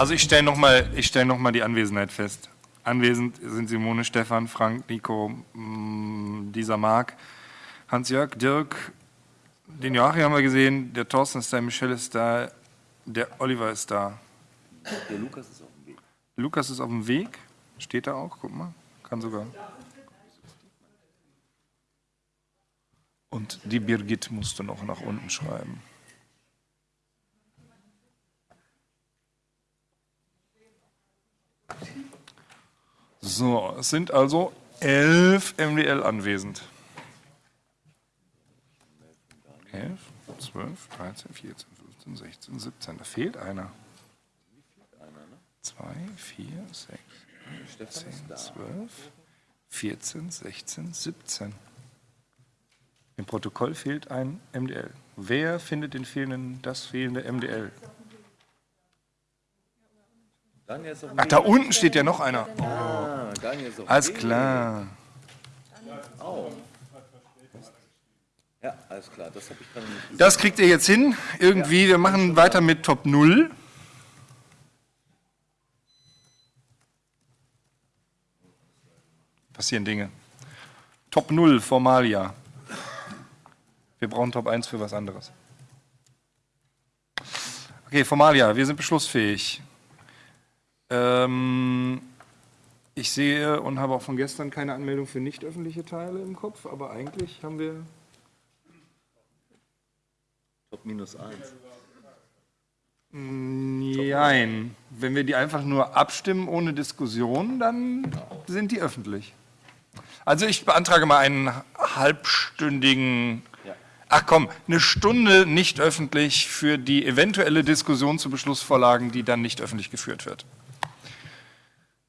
Also ich stelle nochmal stell noch die Anwesenheit fest. Anwesend sind Simone, Stefan, Frank, Nico, mm, dieser Marc, Hans-Jörg, Dirk, den Joachim haben wir gesehen, der Thorsten ist da, Michelle ist da, der Oliver ist da. Der Lukas ist auf dem Weg. Lukas ist auf dem Weg, steht da auch, guck mal, kann sogar. Und die Birgit musste noch nach unten schreiben. So, es sind also elf MDL anwesend. 11, 12, 13, 14, 15, 16, 17. Da fehlt einer. 2, 4, 6, 10, 12, 14, 16, 17. Im Protokoll fehlt ein MDL. Wer findet den fehlenden, das fehlende MDL? Ach, da unten steht ja noch einer. Oh. Alles klar. Ja, alles klar. Das. Das kriegt ihr jetzt hin. Irgendwie, wir machen weiter mit Top 0. Passieren Dinge. Top 0, Formalia. Wir brauchen Top 1 für was anderes. Okay, Formalia, wir sind beschlussfähig. Ähm, ich sehe und habe auch von gestern keine Anmeldung für nicht öffentliche Teile im Kopf, aber eigentlich haben wir. Top minus 1. Nein. Wenn wir die einfach nur abstimmen ohne Diskussion, dann sind die öffentlich. Also ich beantrage mal einen halbstündigen, ach komm, eine Stunde nicht öffentlich für die eventuelle Diskussion zu Beschlussvorlagen, die dann nicht öffentlich geführt wird.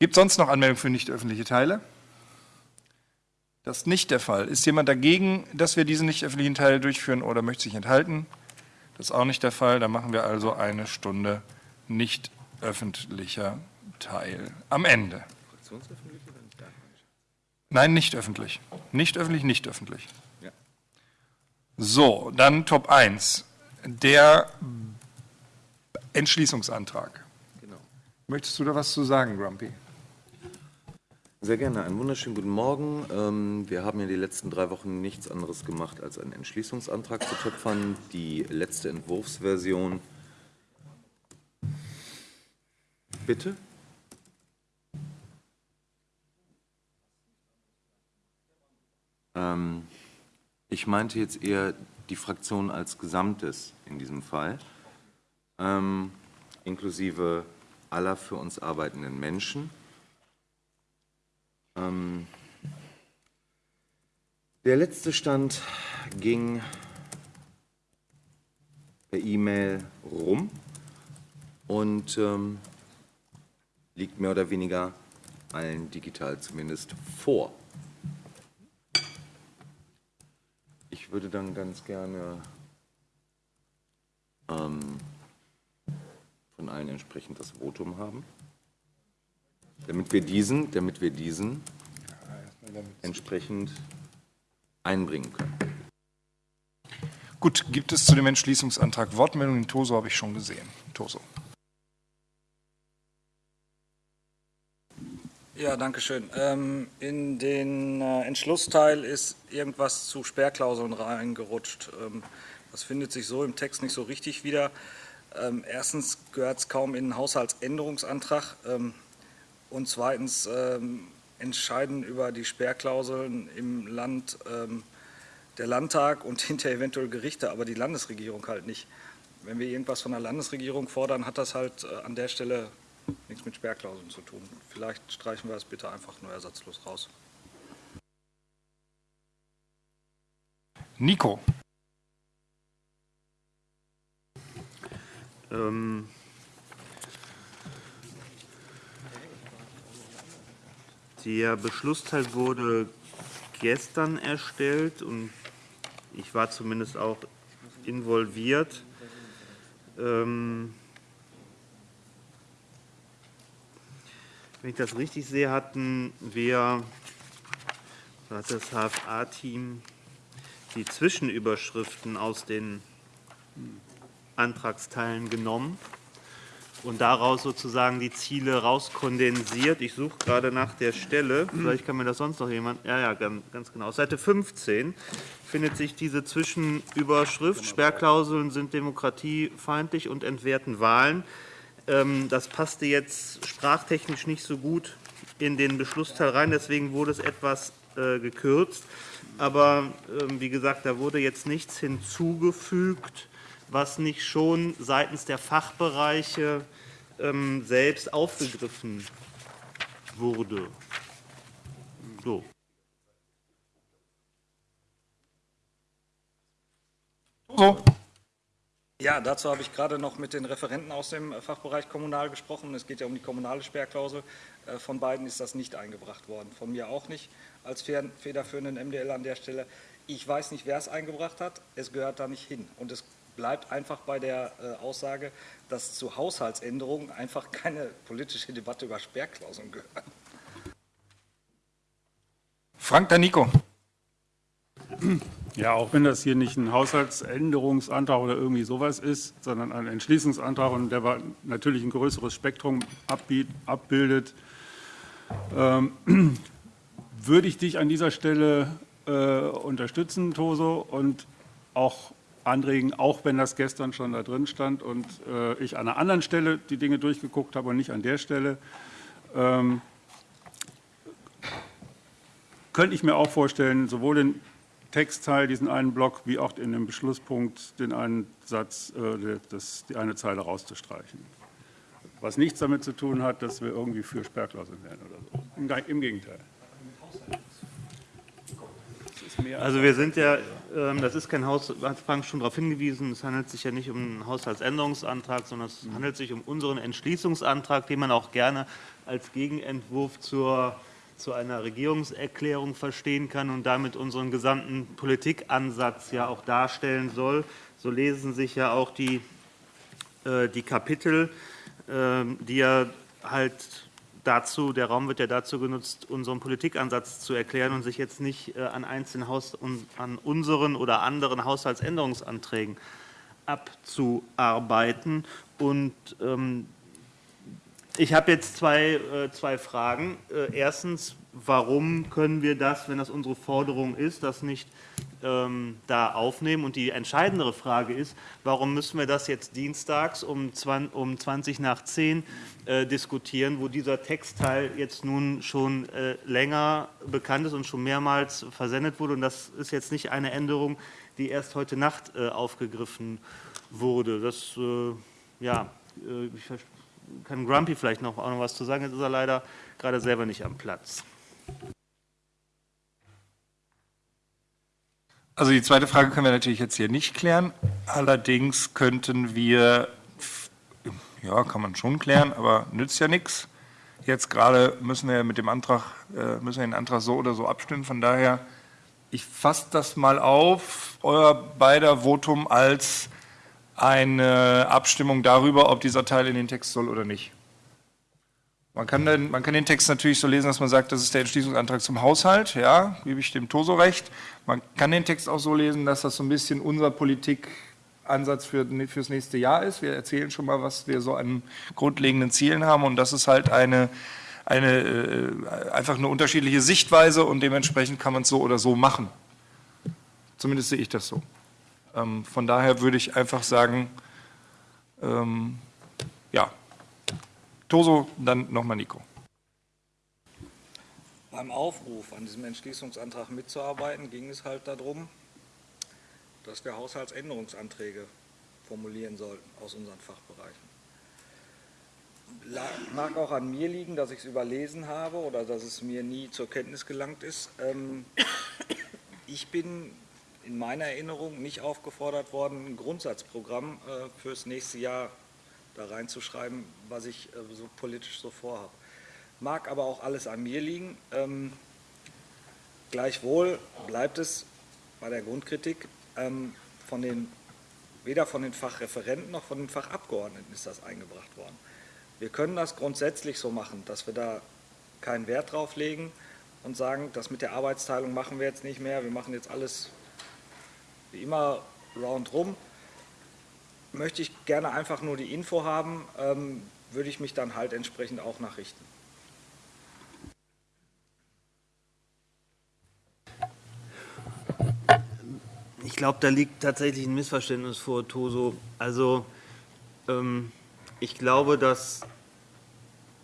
Gibt es sonst noch Anmeldungen für nicht öffentliche Teile? Das ist nicht der Fall. Ist jemand dagegen, dass wir diesen nicht öffentlichen Teil durchführen oder möchte sich enthalten? Das ist auch nicht der Fall. Dann machen wir also eine Stunde nicht öffentlicher Teil am Ende. Nein, nicht öffentlich. Nicht öffentlich, nicht öffentlich. Ja. So, dann Top 1. Der Entschließungsantrag. Genau. Möchtest du da was zu sagen, Grumpy? Sehr gerne. Einen wunderschönen guten Morgen. Ähm, wir haben ja die letzten drei Wochen nichts anderes gemacht, als einen Entschließungsantrag zu töpfern. Die letzte Entwurfsversion. Bitte? Ähm, ich meinte jetzt eher die Fraktion als Gesamtes in diesem Fall, ähm, inklusive aller für uns arbeitenden Menschen. Ähm, der letzte Stand ging per E-Mail rum und ähm, liegt mehr oder weniger allen digital zumindest vor. Ich würde dann ganz gerne ähm, von allen entsprechend das Votum haben. Damit wir diesen, damit wir diesen entsprechend einbringen können. Gut, gibt es zu dem Entschließungsantrag Wortmeldungen? Toso habe ich schon gesehen. Toso. Ja, danke schön. Ähm, in den äh, Entschlussteil ist irgendwas zu Sperrklauseln reingerutscht. Ähm, das findet sich so im Text nicht so richtig wieder. Ähm, erstens gehört es kaum in den Haushaltsänderungsantrag. Und zweitens ähm, entscheiden über die Sperrklauseln im Land ähm, der Landtag und hinterher eventuell Gerichte, aber die Landesregierung halt nicht. Wenn wir irgendwas von der Landesregierung fordern, hat das halt äh, an der Stelle nichts mit Sperrklauseln zu tun. Vielleicht streichen wir das bitte einfach nur ersatzlos raus. Nico. Ähm, Der Beschlussteil wurde gestern erstellt und ich war zumindest auch involviert. Ähm, wenn ich das richtig sehe, hatten wir, hat das HFA-Team die Zwischenüberschriften aus den Antragsteilen genommen und daraus sozusagen die Ziele rauskondensiert. Ich suche gerade nach der Stelle, vielleicht kann mir das sonst noch jemand, ja, ja, ganz genau. Auf Seite 15 findet sich diese Zwischenüberschrift, Sperrklauseln sind demokratiefeindlich und entwerten Wahlen. Ähm, das passte jetzt sprachtechnisch nicht so gut in den Beschlussteil rein, deswegen wurde es etwas äh, gekürzt. Aber ähm, wie gesagt, da wurde jetzt nichts hinzugefügt, was nicht schon seitens der Fachbereiche ähm, selbst aufgegriffen wurde. So. So. Ja, dazu habe ich gerade noch mit den Referenten aus dem Fachbereich Kommunal gesprochen. Es geht ja um die kommunale Sperrklausel. Äh, von beiden ist das nicht eingebracht worden, von mir auch nicht als federführenden MDL an der Stelle. Ich weiß nicht, wer es eingebracht hat. Es gehört da nicht hin. Und es bleibt einfach bei der äh, Aussage, dass zu Haushaltsänderungen einfach keine politische Debatte über Sperrklauseln gehört. Frank Danico. Ja, auch wenn das hier nicht ein Haushaltsänderungsantrag oder irgendwie sowas ist, sondern ein Entschließungsantrag und der natürlich ein größeres Spektrum abbildet, ähm, würde ich dich an dieser Stelle äh, unterstützen, Toso, und auch anregen, auch wenn das gestern schon da drin stand und äh, ich an einer anderen Stelle die Dinge durchgeguckt habe und nicht an der Stelle. Ähm, könnte ich mir auch vorstellen, sowohl den Textteil, diesen einen Block, wie auch in dem Beschlusspunkt den einen Satz, äh, das, die eine Zeile rauszustreichen. Was nichts damit zu tun hat, dass wir irgendwie für Sperrklauseln werden oder so. Im, Im Gegenteil. Also wir sind ja, ähm, das ist kein Haus, hat Frank schon darauf hingewiesen, es handelt sich ja nicht um einen Haushaltsänderungsantrag, sondern es handelt sich um unseren Entschließungsantrag, den man auch gerne als Gegenentwurf zur zu einer Regierungserklärung verstehen kann und damit unseren gesamten Politikansatz ja auch darstellen soll. So lesen sich ja auch die, äh, die Kapitel, äh, die ja halt dazu, der Raum wird ja dazu genutzt, unseren Politikansatz zu erklären und sich jetzt nicht äh, an einzelnen Haus, an unseren oder anderen Haushaltsänderungsanträgen abzuarbeiten. Und ähm, ich habe jetzt zwei, äh, zwei Fragen. Äh, erstens, warum können wir das, wenn das unsere Forderung ist, das nicht ähm, da aufnehmen? Und die entscheidendere Frage ist, warum müssen wir das jetzt dienstags um 20, um 20 nach 10 äh, diskutieren, wo dieser Textteil jetzt nun schon äh, länger bekannt ist und schon mehrmals versendet wurde? Und das ist jetzt nicht eine Änderung, die erst heute Nacht äh, aufgegriffen wurde. Das, äh, ja, ich kann Grumpy vielleicht noch, auch noch was zu sagen, jetzt ist er leider gerade selber nicht am Platz. Also die zweite Frage können wir natürlich jetzt hier nicht klären. Allerdings könnten wir, ja, kann man schon klären, aber nützt ja nichts. Jetzt gerade müssen wir mit dem Antrag, äh, müssen wir den Antrag so oder so abstimmen. Von daher, ich fasse das mal auf, euer beider Votum als eine Abstimmung darüber, ob dieser Teil in den Text soll oder nicht. Man kann, den, man kann den Text natürlich so lesen, dass man sagt, das ist der Entschließungsantrag zum Haushalt, ja, gebe ich dem Toso recht. Man kann den Text auch so lesen, dass das so ein bisschen unser Politikansatz für, fürs nächste Jahr ist. Wir erzählen schon mal, was wir so an grundlegenden Zielen haben und das ist halt eine, eine äh, einfach eine unterschiedliche Sichtweise und dementsprechend kann man es so oder so machen. Zumindest sehe ich das so. Ähm, von daher würde ich einfach sagen, ähm, ja, Toso, dann nochmal Nico. Beim Aufruf an diesem Entschließungsantrag mitzuarbeiten, ging es halt darum, dass wir Haushaltsänderungsanträge formulieren sollten aus unseren Fachbereichen. Mag auch an mir liegen, dass ich es überlesen habe oder dass es mir nie zur Kenntnis gelangt ist. Ähm, ich bin in meiner Erinnerung nicht aufgefordert worden, ein Grundsatzprogramm äh, fürs nächste Jahr da reinzuschreiben, was ich äh, so politisch so vorhabe. Mag aber auch alles an mir liegen. Ähm, gleichwohl bleibt es bei der Grundkritik ähm, von den, weder von den Fachreferenten noch von den Fachabgeordneten ist das eingebracht worden. Wir können das grundsätzlich so machen, dass wir da keinen Wert drauf legen und sagen, das mit der Arbeitsteilung machen wir jetzt nicht mehr, wir machen jetzt alles wie immer roundrum. Möchte ich gerne einfach nur die Info haben, ähm, würde ich mich dann halt entsprechend auch nachrichten. Ich glaube, da liegt tatsächlich ein Missverständnis vor, Toso. Also, ähm, ich glaube, das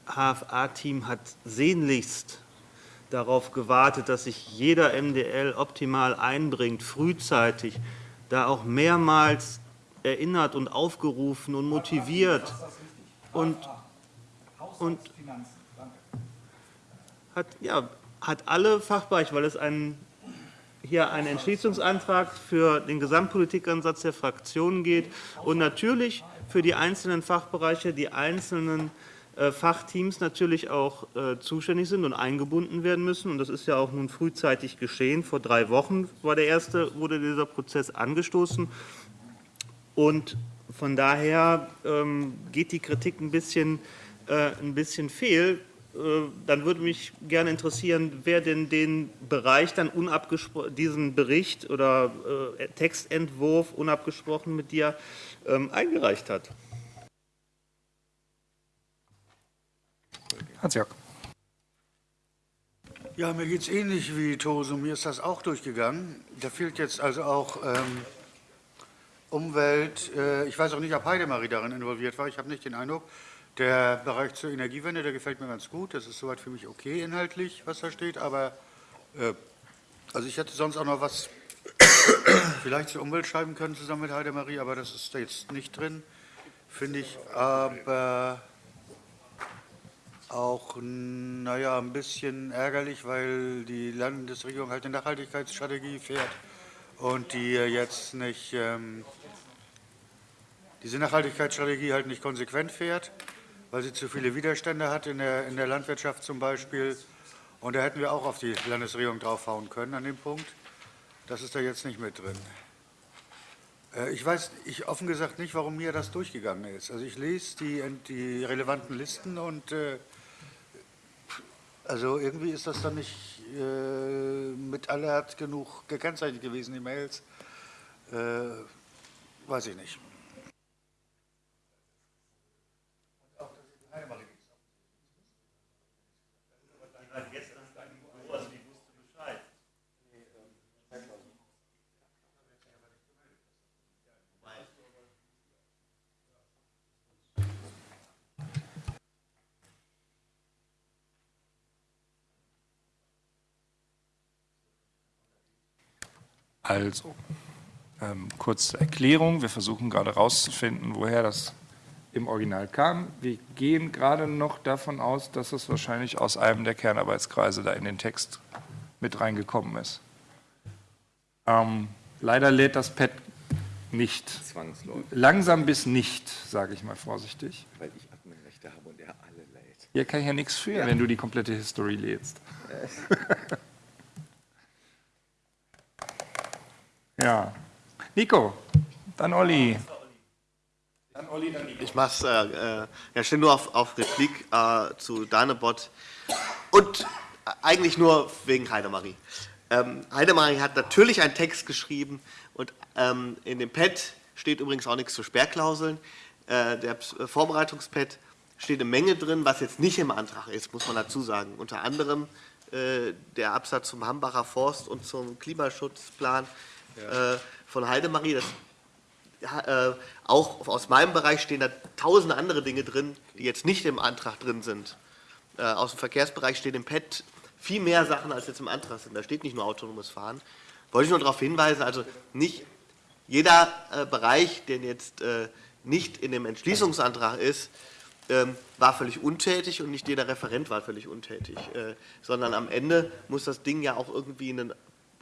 HFA-Team hat sehnlichst darauf gewartet, dass sich jeder MDL optimal einbringt, frühzeitig, da auch mehrmals erinnert und aufgerufen und motiviert und, und hat, ja, hat alle Fachbereiche, weil es ein, hier einen Entschließungsantrag für den Gesamtpolitikansatz der Fraktionen geht und natürlich für die einzelnen Fachbereiche, die einzelnen äh, Fachteams natürlich auch äh, zuständig sind und eingebunden werden müssen. Und das ist ja auch nun frühzeitig geschehen. Vor drei Wochen war der erste, wurde dieser Prozess angestoßen. Und von daher ähm, geht die Kritik ein bisschen, äh, ein bisschen fehl. Äh, dann würde mich gerne interessieren, wer denn den Bereich dann unabgesprochen, diesen Bericht oder äh, Textentwurf unabgesprochen mit dir ähm, eingereicht hat. Hans-Jörg. Ja, mir geht es ähnlich wie Toso. Mir ist das auch durchgegangen. Da fehlt jetzt also auch ähm, Umwelt. Äh, ich weiß auch nicht, ob Heidemarie darin involviert war. Ich habe nicht den Eindruck. Der Bereich zur Energiewende, der gefällt mir ganz gut. Das ist soweit für mich okay inhaltlich, was da steht. Aber äh, also ich hätte sonst auch noch was vielleicht zur Umwelt schreiben können zusammen mit Heidemarie, aber das ist jetzt nicht drin, finde ich. Aber auch, naja, ein bisschen ärgerlich, weil die Landesregierung halt eine Nachhaltigkeitsstrategie fährt und die jetzt nicht, ähm, diese Nachhaltigkeitsstrategie halt nicht konsequent fährt, weil sie zu viele Widerstände hat in der, in der Landwirtschaft zum Beispiel. Und da hätten wir auch auf die Landesregierung draufhauen können an dem Punkt. Das ist da jetzt nicht mit drin. Äh, ich weiß ich offen gesagt nicht, warum mir das durchgegangen ist. Also ich lese die, die relevanten Listen und äh, also irgendwie ist das dann nicht äh, mit Alert genug gekennzeichnet gewesen, die Mails. Äh, weiß ich nicht. Also, ähm, kurze Erklärung. Wir versuchen gerade herauszufinden, woher das im Original kam. Wir gehen gerade noch davon aus, dass es wahrscheinlich aus einem der Kernarbeitskreise da in den Text mit reingekommen ist. Ähm, leider lädt das Pad nicht. Zwangsläufig. Langsam bis nicht, sage ich mal vorsichtig. Weil ich Adminrechte habe und er alle lädt. Hier kann ich ja nichts für, wenn du die komplette History lädst. Ja. Nico, dann Olli. Ich mach's, äh, äh, ja, stehe nur auf, auf Replik äh, zu Danebot und äh, eigentlich nur wegen Heidemarie. Ähm, Heidemarie hat natürlich einen Text geschrieben und ähm, in dem Pad steht übrigens auch nichts zu Sperrklauseln. Äh, der Vorbereitungspad steht eine Menge drin, was jetzt nicht im Antrag ist, muss man dazu sagen. Unter anderem äh, der Absatz zum Hambacher Forst und zum Klimaschutzplan äh, von Heidemarie. Das, ja, äh, auch aus meinem Bereich stehen da tausende andere Dinge drin, die jetzt nicht im Antrag drin sind. Äh, aus dem Verkehrsbereich stehen im PET viel mehr Sachen, als jetzt im Antrag sind. Da steht nicht nur autonomes Fahren. Wollte ich nur darauf hinweisen, also nicht jeder äh, Bereich, der jetzt äh, nicht in dem Entschließungsantrag ist, ähm, war völlig untätig und nicht jeder Referent war völlig untätig, äh, sondern am Ende muss das Ding ja auch irgendwie in einen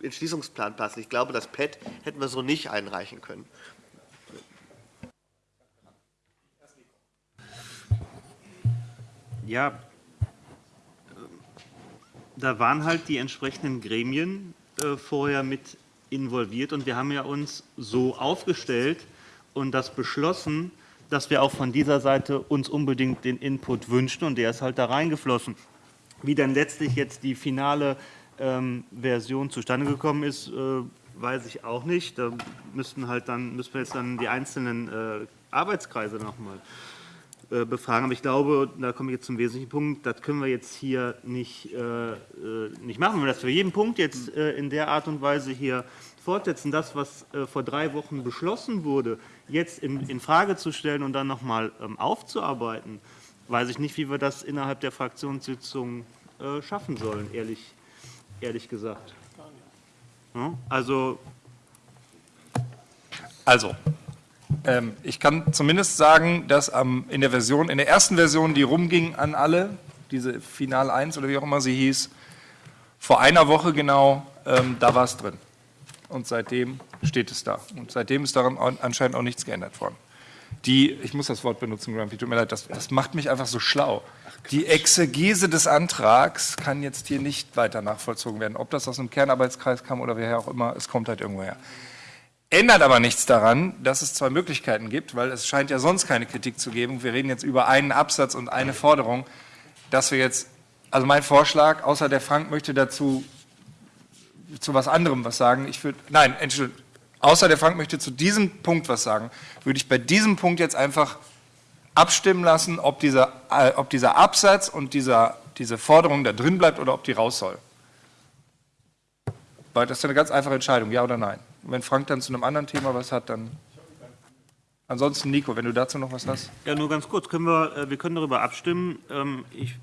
Entschließungsplan passen. Ich glaube, das PET hätten wir so nicht einreichen können. Ja, da waren halt die entsprechenden Gremien äh, vorher mit involviert und wir haben ja uns so aufgestellt und das beschlossen, dass wir auch von dieser Seite uns unbedingt den Input wünschen und der ist halt da reingeflossen. Wie dann letztlich jetzt die finale Version zustande gekommen ist, äh, weiß ich auch nicht. Da müssten halt dann, müssen wir jetzt dann die einzelnen äh, Arbeitskreise nochmal äh, befragen. Aber ich glaube, da komme ich jetzt zum wesentlichen Punkt, das können wir jetzt hier nicht, nicht machen. Wenn wir das für jeden Punkt jetzt in der Art und Weise hier fortsetzen, das, was vor drei Wochen beschlossen wurde, jetzt in, in Frage zu stellen und dann nochmal ähm, aufzuarbeiten, weiß ich nicht, wie wir das innerhalb der Fraktionssitzung schaffen sollen, ehrlich, ehrlich gesagt. Ja, Also Also, ähm, ich kann zumindest sagen, dass am, in der Version, in der ersten Version, die rumging an alle, diese Final 1 oder wie auch immer sie hieß, vor einer Woche genau, ähm, da war es drin. Und seitdem steht es da. Und seitdem ist daran an- anscheinend auch nichts geändert worden. Die, ich muss das Wort benutzen, Grumpy, tut mir leid, das, das macht mich einfach so schlau. Die Exegese des Antrags kann jetzt hier nicht weiter nachvollzogen werden. Ob das aus einem Kernarbeitskreis kam oder woher auch immer, es kommt halt irgendwoher. Ändert aber nichts daran, dass es zwei Möglichkeiten gibt, weil es scheint ja sonst keine Kritik zu geben. Wir reden jetzt über einen Absatz und eine Forderung, dass wir jetzt, also mein Vorschlag, außer der Frank möchte dazu zu was anderem was sagen. Ich würde, nein, Entschuldigung, außer der Frank möchte zu diesem Punkt was sagen, würde ich bei diesem Punkt jetzt einfach abstimmen lassen, ob dieser, äh, ob dieser Absatz und dieser, diese Forderung da drin bleibt oder ob die raus soll. Weil das ist eine ganz einfache Entscheidung, ja oder nein. Und wenn Frank dann zu einem anderen Thema was hat, dann. Ansonsten, Nico, wenn du dazu noch was hast. Ja, nur ganz kurz. Können wir, äh, wir können darüber abstimmen. Ähm, Ich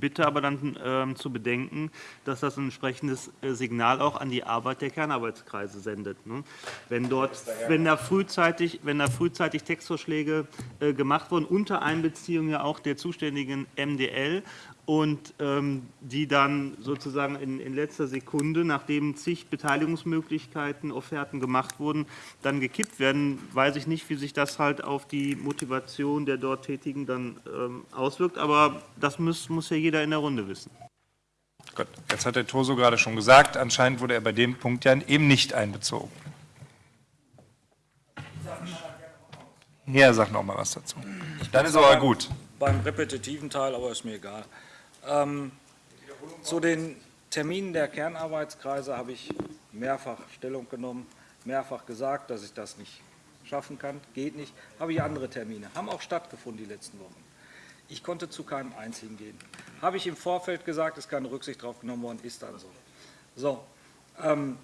bitte aber dann ähm, zu bedenken, dass das ein entsprechendes äh, Signal auch an die Arbeit der Kernarbeitskreise sendet. ne? Wenn dort, wenn da frühzeitig, wenn da frühzeitig Textvorschläge äh, gemacht wurden, unter Einbeziehung ja auch der zuständigen MDL und ähm, die dann sozusagen in, in letzter Sekunde, nachdem zig Beteiligungsmöglichkeiten, Offerten gemacht wurden, dann gekippt werden, weiß ich nicht, wie sich das halt auf die Motivation der dort Tätigen dann ähm, auswirkt. Aber das muss, muss ja jeder in der Runde wissen. Gut, jetzt hat der Toso gerade schon gesagt, anscheinend wurde er bei dem Punkt ja eben nicht einbezogen. Ja, sag noch mal was dazu. Dann ist aber gut. Beim repetitiven Teil, aber ist mir egal. Ähm, zu den Terminen der Kernarbeitskreise habe ich mehrfach Stellung genommen, mehrfach gesagt, dass ich das nicht schaffen kann, geht nicht. Habe ich andere Termine, haben auch stattgefunden die letzten Wochen. Ich konnte zu keinem einzigen gehen. Habe ich im Vorfeld gesagt, ist keine Rücksicht drauf genommen worden, ist dann so. So, ähm,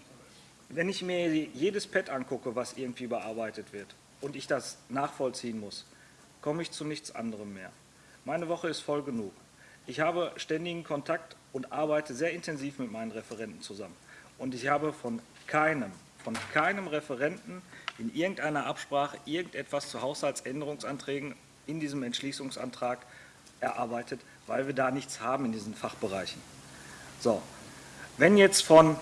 wenn ich mir jedes Pad angucke, was irgendwie bearbeitet wird und ich das nachvollziehen muss, komme ich zu nichts anderem mehr. Meine Woche ist voll genug. Ich habe ständigen Kontakt und arbeite sehr intensiv mit meinen Referenten zusammen. Und ich habe von keinem, von keinem Referenten in irgendeiner Absprache irgendetwas zu Haushaltsänderungsanträgen in diesem Entschließungsantrag erarbeitet, weil wir da nichts haben in diesen Fachbereichen. So, wenn jetzt von,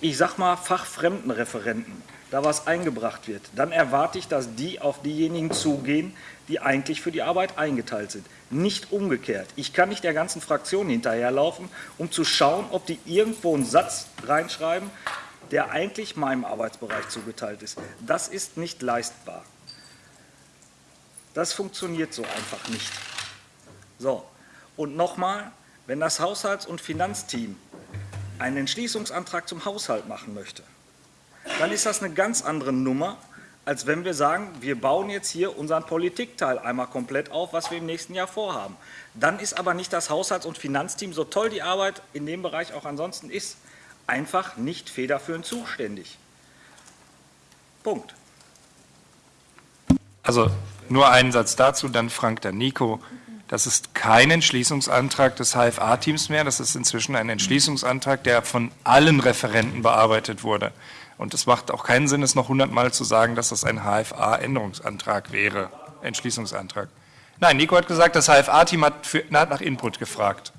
ich sag mal, fachfremden Referenten da was eingebracht wird, dann erwarte ich, dass die auf diejenigen zugehen, die eigentlich für die Arbeit eingeteilt sind. Nicht umgekehrt. Ich kann nicht der ganzen Fraktion hinterherlaufen, um zu schauen, ob die irgendwo einen Satz reinschreiben, der eigentlich meinem Arbeitsbereich zugeteilt ist. Das ist nicht leistbar. Das funktioniert so einfach nicht. So, und nochmal, wenn das Haushalts- und Finanzteam einen Entschließungsantrag zum Haushalt machen möchte, dann ist das eine ganz andere Nummer, als wenn wir sagen, wir bauen jetzt hier unseren Politikteil einmal komplett auf, was wir im nächsten Jahr vorhaben. Dann ist aber nicht das Haushalts- und Finanzteam, so toll die Arbeit in dem Bereich auch ansonsten ist, einfach nicht federführend zuständig. Punkt. Also nur einen Satz dazu, dann Frank, dann Nico. Das ist kein Entschließungsantrag des HFA-Teams mehr, das ist inzwischen ein Entschließungsantrag, der von allen Referenten bearbeitet wurde. Und es macht auch keinen Sinn, es noch hundertmal zu sagen, dass das ein HFA-Änderungsantrag wäre, Entschließungsantrag. Nein, Nico hat gesagt, das HFA-Team hat, hat nach Input gefragt.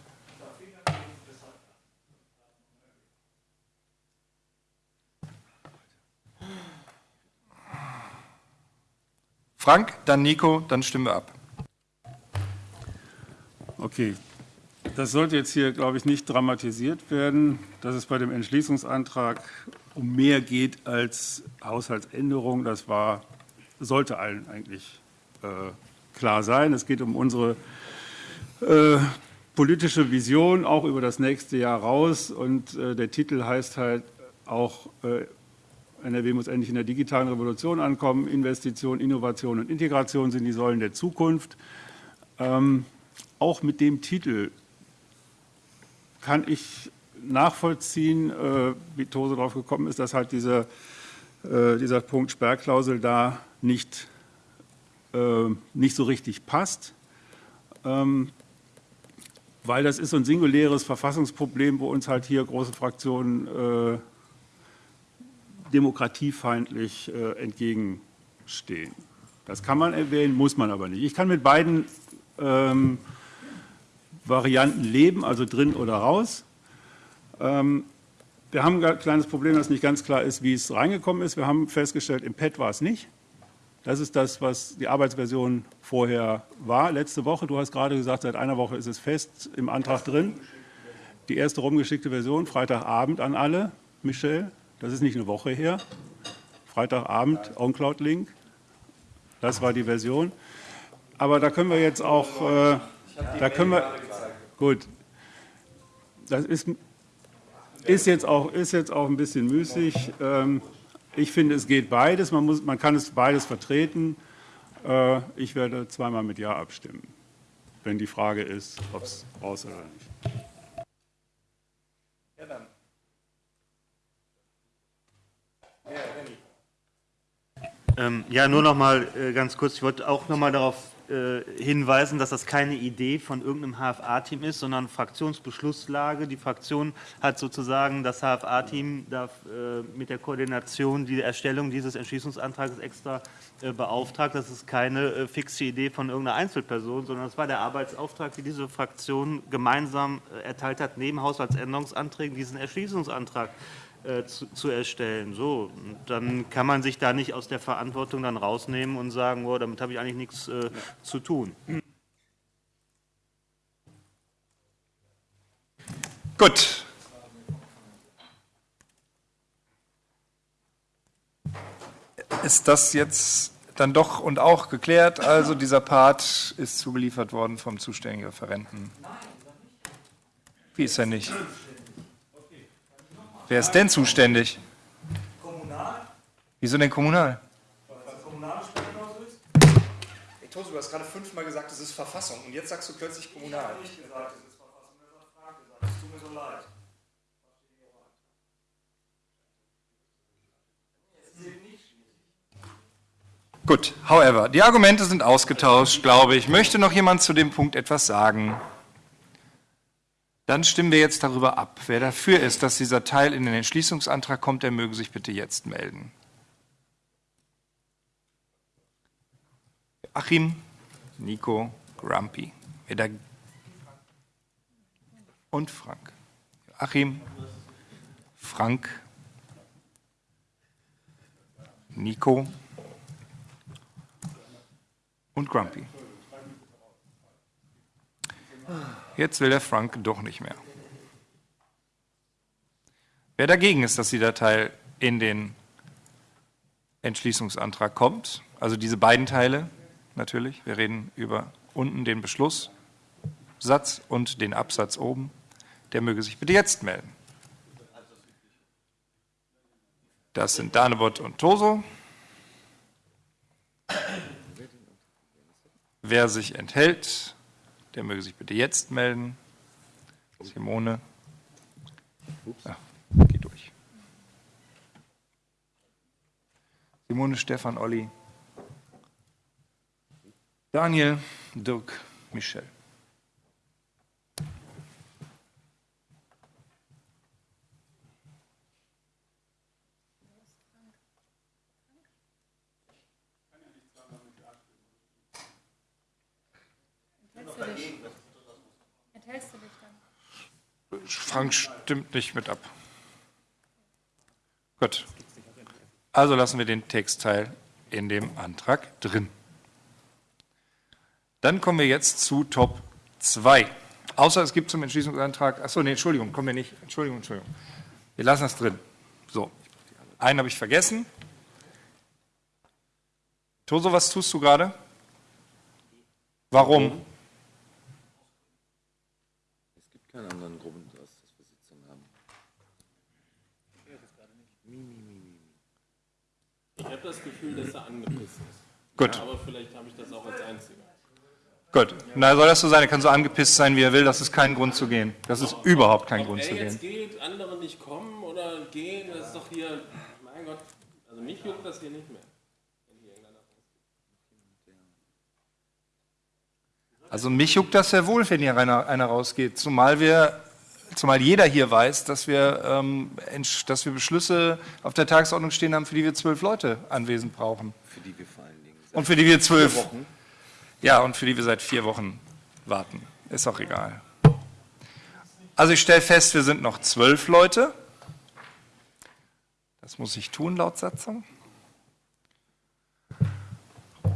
Frank, dann Nico, dann stimmen wir ab. Okay. Das sollte jetzt hier, glaube ich, nicht dramatisiert werden, dass es bei dem Entschließungsantrag um mehr geht als Haushaltsänderung. Das war, sollte allen eigentlich äh, klar sein. Es geht um unsere äh, politische Vision, auch über das nächste Jahr raus. Und äh, der Titel heißt halt auch äh, NRW muss endlich in der digitalen Revolution ankommen. Investition, Innovation und Integration sind die Säulen der Zukunft. Ähm, auch mit dem Titel kann ich nachvollziehen, äh, wie Tose darauf gekommen ist, dass halt diese, äh, dieser Punkt Sperrklausel da nicht, äh, nicht so richtig passt. Ähm, weil das ist so ein singuläres Verfassungsproblem, wo uns halt hier große Fraktionen demokratiefeindlich entgegenstehen. Das kann man erwähnen, muss man aber nicht. Ich kann mit beiden ähm, Varianten leben, also drin oder raus. Ähm, wir haben ein kleines Problem, das nicht ganz klar ist, wie es reingekommen ist. Wir haben festgestellt, im Pad war es nicht. Das ist das, was die Arbeitsversion vorher war. Letzte Woche, du hast gerade gesagt, seit einer Woche ist es fest im Antrag drin. Die erste rumgeschickte Version, Freitagabend an alle. Michel, das ist nicht eine Woche her. Freitagabend, OnCloud-Link. Das war die Version. Aber da können wir jetzt auch, äh, da können wir, gut, das ist, ist, jetzt auch, ist jetzt auch ein bisschen müßig. Ähm, ich finde, es geht beides. Man, muss, man kann es beides vertreten. Äh, ich werde zweimal mit Ja abstimmen, wenn die Frage ist, ob es raus oder nicht. Ja, dann. Ähm, ja, nur noch mal äh, ganz kurz. Ich wollte auch noch mal darauf äh, hinweisen, dass das keine Idee von irgendeinem HFA-Team ist, sondern Fraktionsbeschlusslage. Die Fraktion hat sozusagen das HFA-Team äh, mit der Koordination die Erstellung dieses Entschließungsantrags extra äh, beauftragt. Das ist keine fixe Idee von irgendeiner Einzelperson, sondern das war der Arbeitsauftrag, die diese Fraktion gemeinsam erteilt hat, neben Haushaltsänderungsanträgen diesen Entschließungsantrag äh, zu, zu, erstellen. So, dann kann man sich da nicht aus der Verantwortung dann rausnehmen und sagen, oh, damit habe ich eigentlich nichts äh, zu tun. Gut. Ist das jetzt dann doch und auch geklärt? Also dieser Part ist zugeliefert worden vom zuständigen Referenten. Wie ist er nicht? Wer ist denn zuständig? Kommunal. Wieso denn kommunal? Ist. Tosu, du hast gerade fünfmal gesagt, es ist Verfassung und jetzt sagst du plötzlich kommunal. Ich habe nicht gesagt, es ist Verfassung, das hat Frank gesagt. Es tut mir so leid. Gut, however, die Argumente sind ausgetauscht, glaube ich. Möchte noch jemand zu dem Punkt etwas sagen? Dann stimmen wir jetzt darüber ab. Wer dafür ist, dass dieser Teil in den Entschließungsantrag kommt, der möge sich bitte jetzt melden. Achim, Nico, Grumpy. Und Frank. Achim, Frank, Nico und Grumpy. Jetzt will der Frank doch nicht mehr. Wer dagegen ist, dass die Datei in den Entschließungsantrag kommt, also diese beiden Teile natürlich, wir reden über unten den Beschlusssatz und den Absatz oben, der möge sich bitte jetzt melden. Das sind Danebot und Toso. Wer sich enthält, der möge sich bitte jetzt melden. Simone. Ja, geh durch. Simone, Stefan, Olli. Daniel, Dirk, Michel. Frank stimmt nicht mit ab. Gut. Also lassen wir den Textteil in dem Antrag drin. Dann kommen wir jetzt zu Top 2. Außer es gibt zum Entschließungsantrag, achso, nee, Entschuldigung, kommen wir nicht. Entschuldigung, Entschuldigung. Wir lassen das drin. So, einen habe ich vergessen. Toso, was tust du gerade? Warum? Es gibt keinen anderen habe das Gefühl, dass er angepisst ist. Gut. Aber vielleicht habe ich das auch als Einziger. Gut. Na, soll das so sein? Er kann so angepisst sein, wie er will. Das ist kein Grund zu gehen. Das ist überhaupt kein Grund zu er jetzt gehen. geht, andere nicht kommen oder gehen, das ist doch hier, mein Gott, also mich juckt das hier nicht mehr. Also mich juckt das sehr wohl, wenn hier einer, einer rausgeht. Zumal wir, zumal jeder hier weiß, dass wir, ähm, dass wir Beschlüsse auf der Tagesordnung stehen haben, für die wir zwölf Leute anwesend brauchen. Für die wir vor allen Dingen Und für die wir zwölf. Ja, und für die wir seit vier Wochen warten. Ist auch egal. Also ich stelle fest, wir sind noch zwölf Leute. Das muss ich tun laut Satzung.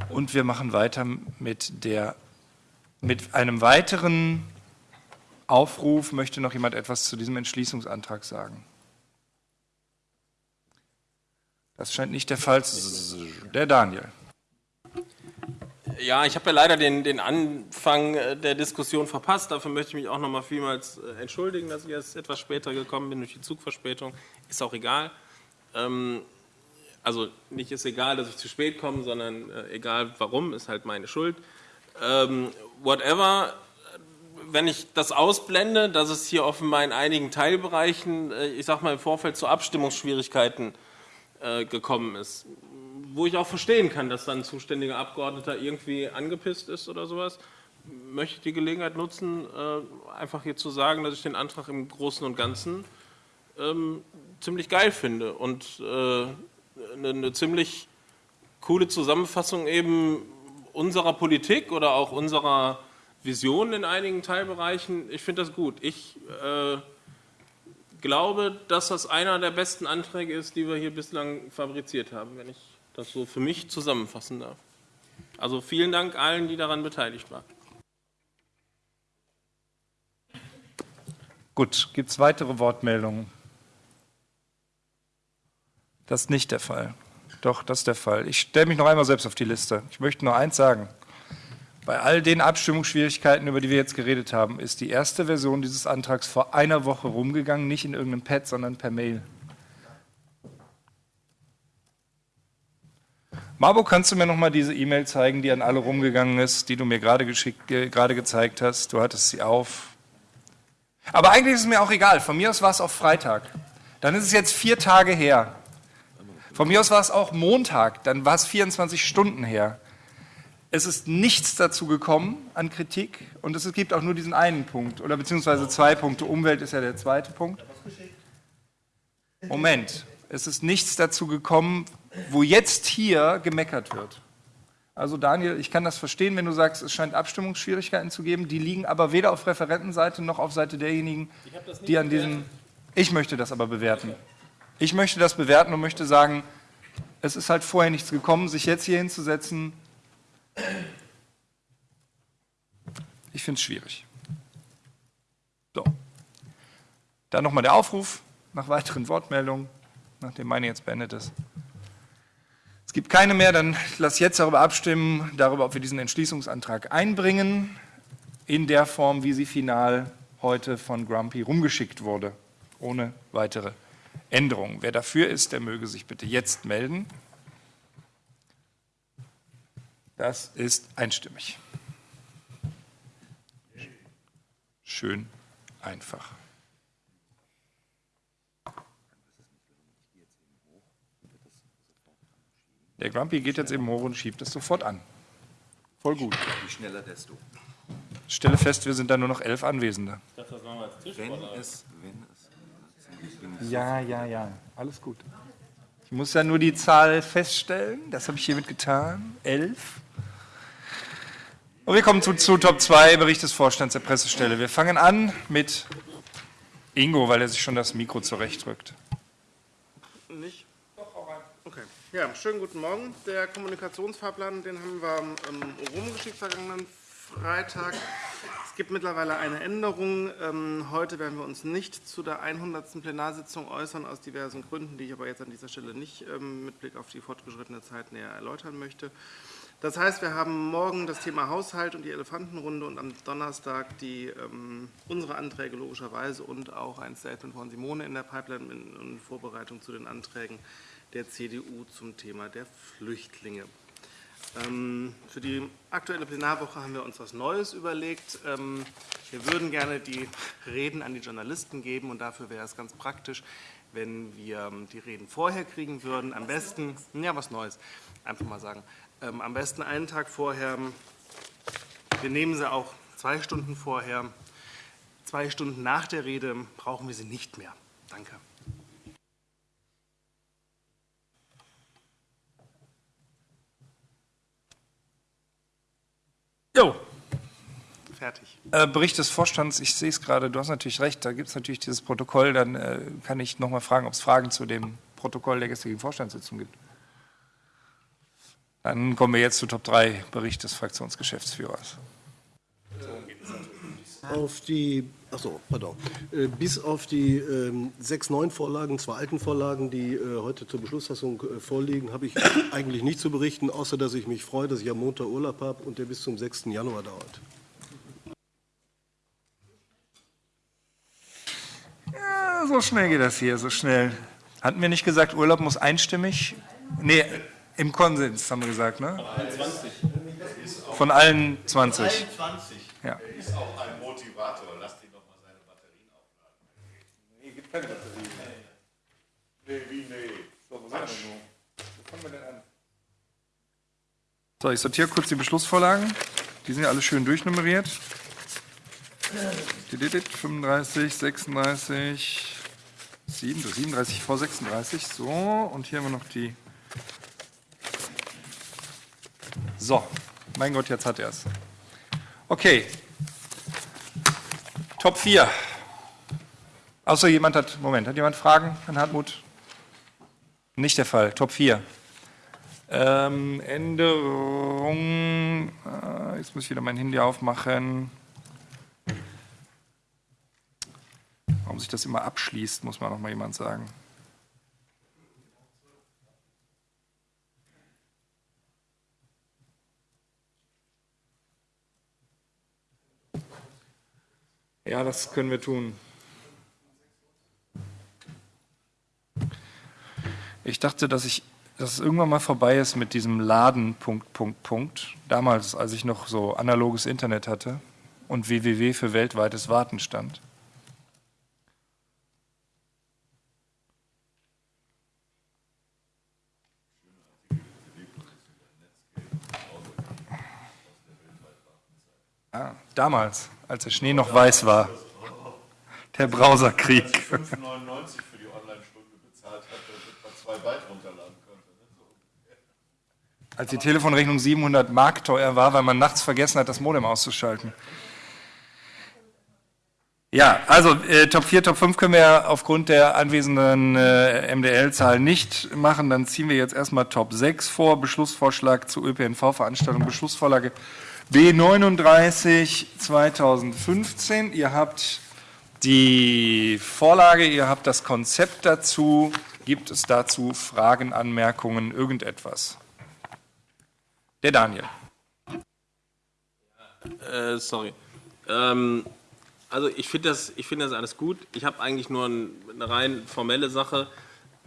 Und wir machen weiter mit, der, mit einem weiteren Aufruf. Möchte noch jemand etwas zu diesem Entschließungsantrag sagen? Das scheint nicht der Fall zu sein. Der Daniel. Ja, ich habe ja leider den, den Anfang äh, der Diskussion verpasst. Dafür möchte ich mich auch nochmal vielmals äh, entschuldigen, dass ich erst etwas später gekommen bin durch die Zugverspätung. Ist auch egal. Ähm, also nicht ist egal, dass ich zu spät komme, sondern äh, egal warum, ist halt meine Schuld. Ähm, whatever, wenn ich das ausblende, dass es hier offenbar in einigen Teilbereichen, äh, ich sag mal im Vorfeld zu Abstimmungsschwierigkeiten äh, gekommen ist, wo ich auch verstehen kann, dass dann ein zuständiger Abgeordneter irgendwie angepisst ist oder sowas, möchte ich die Gelegenheit nutzen, äh, einfach hier zu sagen, dass ich den Antrag im Großen und Ganzen ähm, ziemlich geil finde und eine ziemlich coole Zusammenfassung eben unserer Politik oder auch unserer Vision in einigen Teilbereichen. Ich finde das gut. Ich äh, glaube, dass das einer der besten Anträge ist, die wir hier bislang fabriziert haben, wenn ich das so für mich zusammenfassen darf. Also vielen Dank allen, die daran beteiligt waren. Gut, gibt es weitere Wortmeldungen? Das ist nicht der Fall. Doch, das ist der Fall. Ich stelle mich noch einmal selbst auf die Liste. Ich möchte nur eins sagen. Bei all den Abstimmungsschwierigkeiten, über die wir jetzt geredet haben, ist die erste Version dieses Antrags vor einer Woche rumgegangen, nicht in irgendeinem Pad, sondern per Mail. Marbo, kannst du mir noch mal diese E-Mail zeigen, die an alle rumgegangen ist, die du mir gerade äh, gerade gezeigt hast? Du hattest sie auf. Aber eigentlich ist es mir auch egal. Von mir aus war es auch Freitag. Dann ist es jetzt vier Tage her. Von mir aus war es auch Montag. Dann war es 24 Stunden her. Es ist nichts dazu gekommen an Kritik und es gibt auch nur diesen einen Punkt oder beziehungsweise zwei Punkte. Umwelt ist ja der zweite Punkt. Moment, es ist nichts dazu gekommen, wo jetzt hier gemeckert wird. Also Daniel, ich kann das verstehen, wenn du sagst, es scheint Abstimmungsschwierigkeiten zu geben. Die liegen aber weder auf Referentenseite noch auf Seite derjenigen, die an diesem. Ich möchte das aber bewerten. Ich möchte das bewerten und möchte sagen, es ist halt vorher nichts gekommen, sich jetzt hier hinzusetzen. Ich finde es schwierig. So. Dann nochmal der Aufruf nach weiteren Wortmeldungen, nachdem meine jetzt beendet ist. Es gibt keine mehr, dann lass jetzt darüber abstimmen, darüber, ob wir diesen Entschließungsantrag einbringen, in der Form, wie sie final heute von Grumpy rumgeschickt wurde, ohne weitere Änderungen. Wer dafür ist, der möge sich bitte jetzt melden. Das ist einstimmig. Schön einfach. Der Grumpy geht jetzt eben hoch und schiebt es sofort an. Voll gut. Je schneller, desto. Stelle fest, wir sind da nur noch elf Anwesende. Wenn es, wenn es. Ja, ja, ja. Alles gut. Ich muss ja nur die Zahl feststellen. Das habe ich hiermit getan. Elf. Und wir kommen zu, zu Top 2, Bericht des Vorstands der Pressestelle. Wir fangen an mit Ingo, weil er sich schon das Mikro zurechtrückt. Nicht? Okay. Ja, schönen guten Morgen. Der Kommunikationsfahrplan, den haben wir ähm, rumgeschickt vergangenen Freitag. Es gibt mittlerweile eine Änderung. Ähm, heute werden wir uns nicht zu der 100. Plenarsitzung äußern, aus diversen Gründen, die ich aber jetzt an dieser Stelle nicht ähm, mit Blick auf die fortgeschrittene Zeit näher erläutern möchte. Das heißt, wir haben morgen das Thema Haushalt und die Elefantenrunde und am Donnerstag die, ähm, unsere Anträge logischerweise und auch ein Statement von Simone in der Pipeline in, in Vorbereitung zu den Anträgen der CDU zum Thema der Flüchtlinge. Ähm, für die aktuelle Plenarwoche haben wir uns was Neues überlegt. Ähm, wir würden gerne die Reden an die Journalisten geben und dafür wäre es ganz praktisch, wenn wir ähm, die Reden vorher kriegen würden. Am besten, ja, was Neues, einfach mal sagen. Am besten einen Tag vorher. Wir nehmen sie auch zwei Stunden vorher. Zwei Stunden nach der Rede brauchen wir sie nicht mehr. Danke. Jo. Fertig. Äh, Bericht des Vorstands, ich sehe es gerade, du hast natürlich recht, da gibt es natürlich dieses Protokoll, dann äh, kann ich nochmal fragen, ob es Fragen zu dem Protokoll der gestrigen Vorstandssitzung gibt. Dann kommen wir jetzt zu Top 3, Bericht des Fraktionsgeschäftsführers. Auf die, achso, pardon, Äh, bis auf die ähm, sechs neuen Vorlagen, zwei alten Vorlagen, die äh, heute zur Beschlussfassung äh, vorliegen, habe ich eigentlich nicht zu berichten, außer dass ich mich freue, dass ich am Montag Urlaub habe und der bis zum 6. Januar dauert. Ja, so schnell geht das hier, so schnell. Hatten wir nicht gesagt, Urlaub muss einstimmig? Nee, im Konsens haben wir gesagt, ne? Von allen 20. Ja. ist auch ein Motivator. Lass ihn doch mal seine Batterien aufladen. Nee, gibt keine Batterien. Nee, wie nee? So, wo sind wir denn? Wo fangen wir denn an? So, ich sortiere kurz die Beschlussvorlagen. Die sind ja alle schön durchnummeriert. 35, 36, 37 vor 36. So, und hier haben wir noch die. So, mein Gott, jetzt hat er es. Okay. Top 4. Außer jemand hat, Moment, hat jemand Fragen an Hartmut? Nicht der Fall. Top 4. Ähm, Änderung, äh, jetzt muss ich wieder mein Handy aufmachen. Warum sich das immer abschließt, muss man noch mal jemand sagen. Ja, das können wir tun. Ich dachte, dass ich, dass es irgendwann mal vorbei ist mit diesem Laden Punkt Punkt Punkt. Damals, als ich noch so analoges Internet hatte und www für weltweites Warten stand. Ah, damals, als der Schnee noch weiß war. Der Browserkrieg. 5,99 für die Online-Stunde bezahlt hat, damit man zwei Byte runterladen konnte. ne? Als die Telefonrechnung 700 Mark teuer war, weil man nachts vergessen hat, das Modem auszuschalten. Ja, also äh, Top 4, Top 5 können wir aufgrund der anwesenden äh, MDL-Zahl nicht machen. Dann ziehen wir jetzt erstmal Top 6 vor. Beschlussvorschlag zur ÖPNV-Veranstaltung, Beschlussvorlage B39 2015. Ihr habt die Vorlage, ihr habt das Konzept dazu. Gibt es dazu Fragen, Anmerkungen, irgendetwas? Der Daniel. Äh, sorry. Ähm, also ich finde das, ich finde das alles gut. Ich habe eigentlich nur ein, eine rein formelle Sache.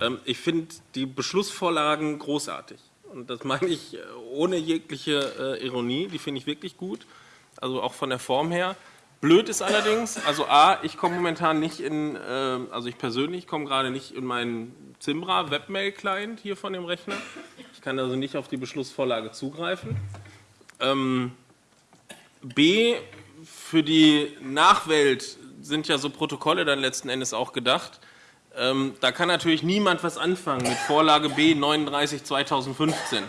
Ähm, ich finde die Beschlussvorlagen großartig. Und das meine ich äh, ohne jegliche äh, Ironie. Die finde ich wirklich gut. Also auch von der Form her. Blöd ist allerdings, also A, ich komme momentan nicht in, äh, also ich persönlich komme gerade nicht in meinen Zimbra Webmail-Client hier von dem Rechner. Ich kann also nicht auf die Beschlussvorlage zugreifen. Ähm, B, für die Nachwelt sind ja so Protokolle dann letzten Endes auch gedacht. Ähm, da kann natürlich niemand was anfangen mit Vorlage B 39 2015.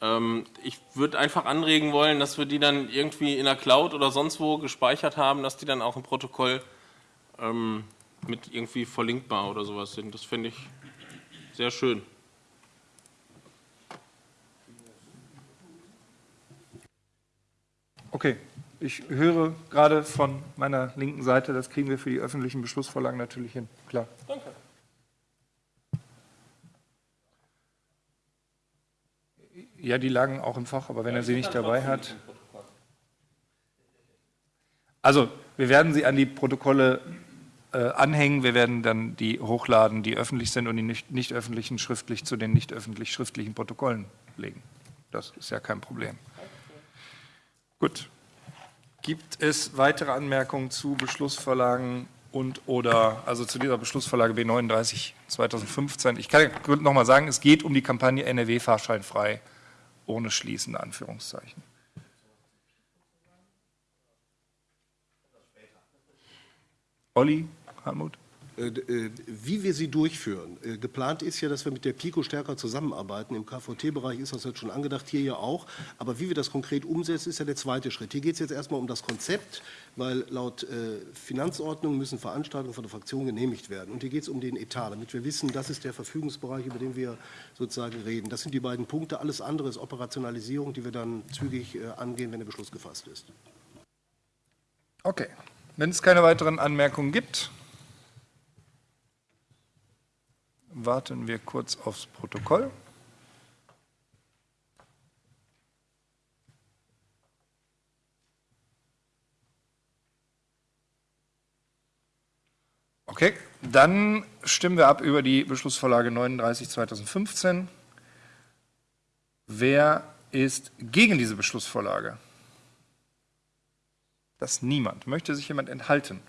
Ähm, ich würde einfach anregen wollen, dass wir die dann irgendwie in der Cloud oder sonst wo gespeichert haben, dass die dann auch im Protokoll ähm, mit irgendwie verlinkbar oder sowas sind. Das finde ich sehr schön. Okay, ich höre gerade von meiner linken Seite, das kriegen wir für die öffentlichen Beschlussvorlagen natürlich hin. Klar. Danke. Ja, die lagen auch im Fach, aber wenn er sie nicht dabei hat. Also, wir werden sie an die Protokolle äh, anhängen. Wir werden dann die hochladen, die öffentlich sind und die nicht, nicht öffentlichen schriftlich zu den nicht öffentlich schriftlichen Protokollen legen. Das ist ja kein Problem. Gut. Gibt es weitere Anmerkungen zu Beschlussvorlagen und oder, also zu dieser Beschlussvorlage B39 2015? Ich kann noch mal sagen, es geht um die Kampagne NRW fahrscheinfrei ohne schließende Anführungszeichen. Olli, Hartmut? Äh, äh, Wie wir sie durchführen. Äh, Geplant ist ja, dass wir mit der PICO stärker zusammenarbeiten. Im KVT-Bereich ist das jetzt schon angedacht, hier ja auch. Aber wie wir das konkret umsetzen, ist ja der zweite Schritt. Hier geht es jetzt erstmal um das Konzept, weil laut Finanzordnung müssen Veranstaltungen von der Fraktion genehmigt werden. Und hier geht es um den Etat, damit wir wissen, das ist der Verfügungsbereich, über den wir sozusagen reden. Das sind die beiden Punkte. Alles andere ist Operationalisierung, die wir dann zügig angehen, wenn der Beschluss gefasst ist. Okay. Wenn es keine weiteren Anmerkungen gibt, warten wir kurz aufs Protokoll. Okay, dann stimmen wir ab über die Beschlussvorlage 39 2015. Wer ist gegen diese Beschlussvorlage? Das niemand. Möchte sich jemand enthalten?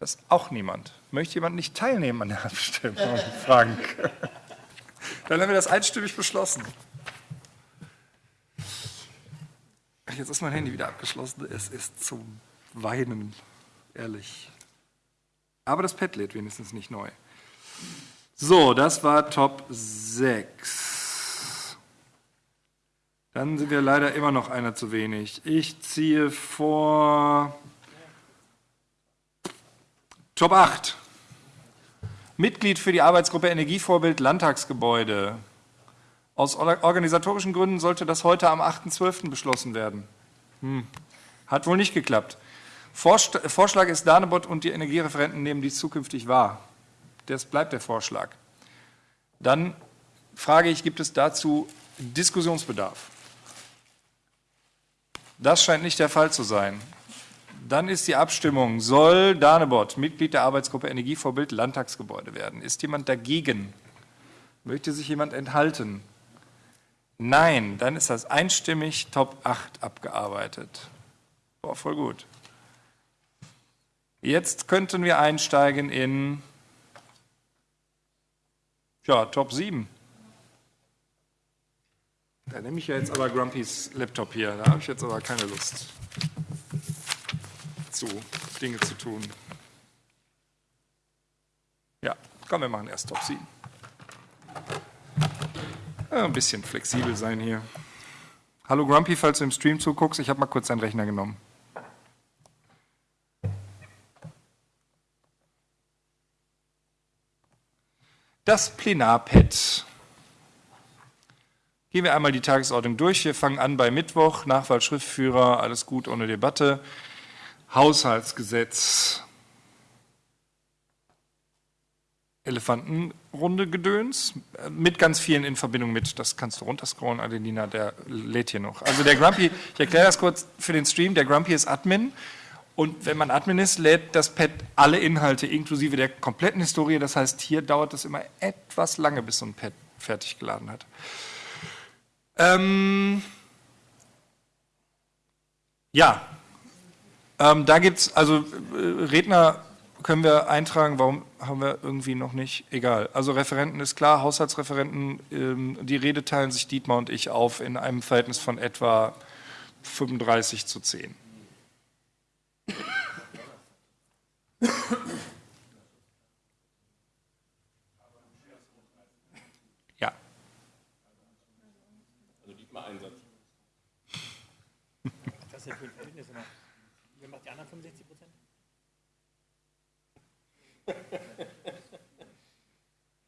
Das auch niemand. Möchte jemand nicht teilnehmen an der Abstimmung? Frank. Dann haben wir das einstimmig beschlossen. Jetzt ist mein Handy wieder abgeschlossen. Es ist zum Weinen, ehrlich. Aber das Pad lädt wenigstens nicht neu. So, das war Top 6. Dann sind wir leider immer noch einer zu wenig. Ich ziehe vor Top 8. Mitglied für die Arbeitsgruppe Energievorbild Landtagsgebäude. Aus organisatorischen Gründen sollte das heute am 8.12. beschlossen werden. Hm. Hat wohl nicht geklappt. Vorschlag ist, Danebot und die Energiereferenten nehmen dies zukünftig wahr. Das bleibt der Vorschlag. Dann frage ich, gibt es dazu Diskussionsbedarf? Das scheint nicht der Fall zu sein. Dann ist die Abstimmung, soll Danebot Mitglied der Arbeitsgruppe Energievorbild Landtagsgebäude werden? Ist jemand dagegen? Möchte sich jemand enthalten? Nein, dann ist das einstimmig Top 8 abgearbeitet. Boah, voll gut. Jetzt könnten wir einsteigen in ja, Top 7. Da nehme ich ja jetzt aber Grumpys Laptop hier. Da habe ich jetzt aber keine Lust zu, Dinge zu tun. Ja, komm, wir machen erst Top 7. Ja, ein bisschen flexibel sein hier. Hallo Grumpy, falls du im Stream zuguckst, ich habe mal kurz deinen Rechner genommen. Das Plenarpad. Gehen wir einmal die Tagesordnung durch. Wir fangen an bei Mittwoch, Nachwahl Schriftführer, alles gut ohne Debatte. Haushaltsgesetz. Elefantenrunde Gedöns mit ganz vielen in Verbindung mit, das kannst du runterscrollen, Adelina, der lädt hier noch. Also der Grumpy, ich erkläre das kurz für den Stream, der Grumpy ist Admin und wenn man Admin ist, lädt das Pad alle Inhalte inklusive der kompletten Historie, das heißt, hier dauert es immer etwas lange, bis so ein Pad fertig geladen hat. Ähm ja, ähm, da gibt es, also äh, Redner können wir eintragen, warum haben wir irgendwie noch nicht, egal. Also Referenten ist klar, Haushaltsreferenten, ähm, die Rede teilen sich Dietmar und ich auf in einem Verhältnis von etwa 35 zu 10. Ja. Also Dietmar Einsatz. Das ist ja für ein Verhältnis immer. Wer macht die anderen 65 Prozent?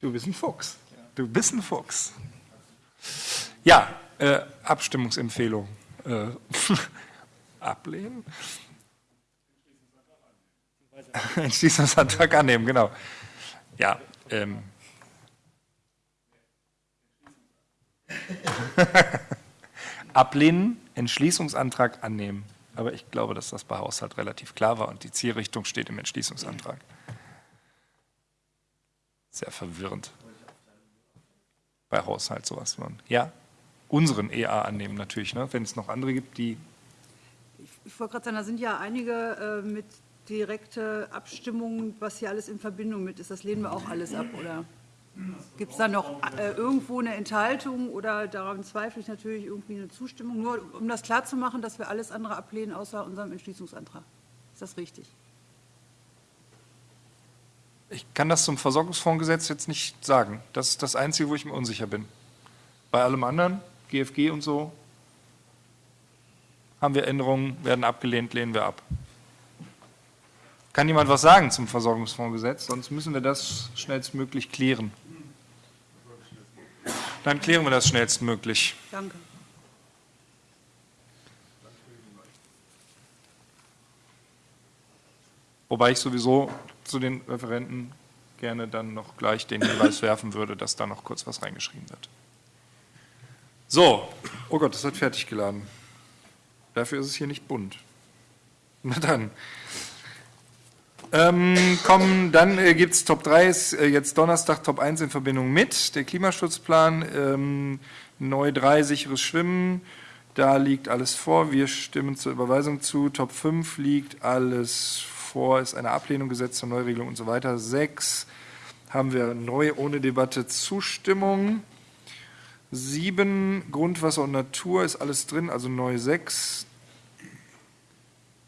Du bist ein Fuchs. Du bist ein Fuchs. Ja, äh, Abstimmungsempfehlung. Äh, ablehnen? Entschließungsantrag annehmen, genau. Ja. Ähm. ablehnen, Entschließungsantrag annehmen. Aber ich glaube, dass das bei Haushalt relativ klar war und die Zielrichtung steht im Entschließungsantrag. Sehr verwirrend. Bei Haushalt sowas. von- Ja, unseren EA annehmen natürlich, ne? wenn es noch andere gibt, die Ich wollte gerade sagen, da sind ja einige äh, mit direkte Abstimmungen, was hier alles in Verbindung mit ist. Das lehnen wir auch alles ab, oder? Gibt es da noch äh, irgendwo eine Enthaltung oder daran zweifle ich natürlich irgendwie eine Zustimmung? Nur um das klarzumachen, dass wir alles andere ablehnen, außer unserem Entschließungsantrag. Ist das richtig? Ich kann das zum Versorgungsfondsgesetz jetzt nicht sagen. Das ist das Einzige, wo ich mir unsicher bin. Bei allem anderen, GFG und so, haben wir Änderungen, werden abgelehnt, lehnen wir ab. Kann jemand was sagen zum Versorgungsfondsgesetz? Sonst müssen wir das schnellstmöglich klären. Dann klären wir das schnellstmöglich. Danke. Wobei ich sowieso zu den Referenten gerne dann noch gleich den Hinweis werfen würde, dass da noch kurz was reingeschrieben wird. So, oh Gott, das hat fertig geladen. Dafür ist es hier nicht bunt. Na dann. Ähm, kommen, dann äh, gibt es Top 3, ist äh, jetzt Donnerstag Top 1 in Verbindung mit, der Klimaschutzplan, ähm, neu 3, sicheres Schwimmen, da liegt alles vor, wir stimmen zur Überweisung zu, Top 5 liegt alles vor, ist eine Ablehnung, Gesetz zur Neuregelung und so weiter, 6 haben wir neu ohne Debatte Zustimmung, 7 Grundwasser und Natur ist alles drin, also neu 6,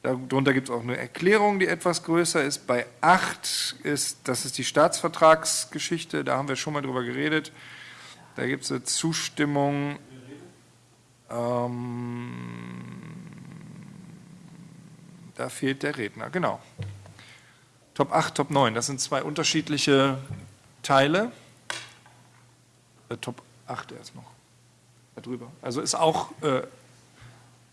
Darunter gibt es auch eine Erklärung, die etwas größer ist. Bei 8 ist, das ist die Staatsvertragsgeschichte, da haben wir schon mal drüber geredet. Da gibt es eine Zustimmung. Ähm, da fehlt der Redner, genau. Top 8, Top 9, das sind zwei unterschiedliche Teile. Äh, Top 8 erst noch. Darüber. Also ist auch äh,